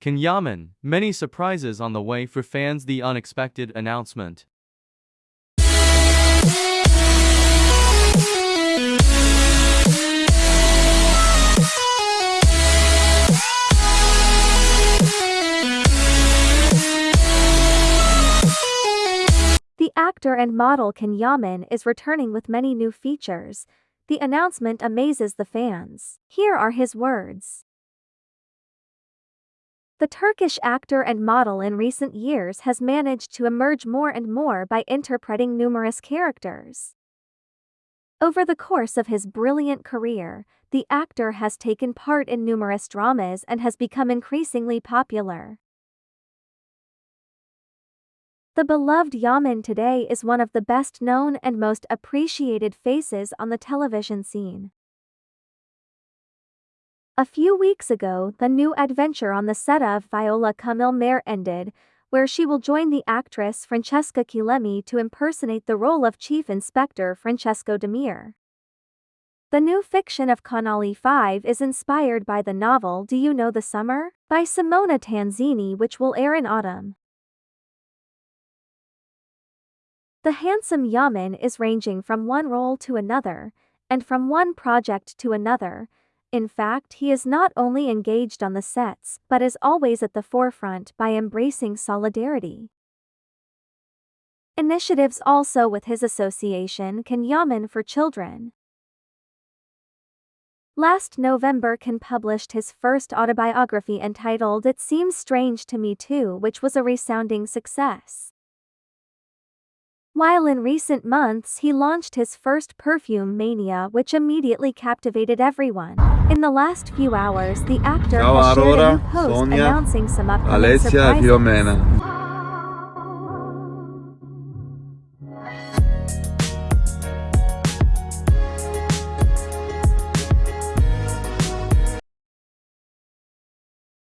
Can Yaman, many surprises on the way for fans the unexpected announcement. The actor and model Can Yaman is returning with many new features. The announcement amazes the fans. Here are his words. The Turkish actor and model in recent years has managed to emerge more and more by interpreting numerous characters. Over the course of his brilliant career, the actor has taken part in numerous dramas and has become increasingly popular. The beloved Yaman today is one of the best known and most appreciated faces on the television scene. A few weeks ago, the new adventure on the set of Viola Come Il Mare ended, where she will join the actress Francesca Chillemi to impersonate the role of Chief Inspector Francesco Demir. The new fiction of Canale 5 is inspired by the novel Do You Know the Summer? by Simona Tanzini which will air in autumn. The handsome Yaman is ranging from one role to another, and from one project to another. In fact, he is not only engaged on the sets, but is always at the forefront by embracing solidarity. Initiatives also with his association Can Yaman for Children. Last November Can published his first autobiography entitled It Seems Strange to Me Too which was a resounding success. While in recent months he launched his first perfume mania which immediately captivated everyone. In the last few hours the actor Ciao has shared Aurora, a new post Sonia, announcing some upcoming Alessia surprises.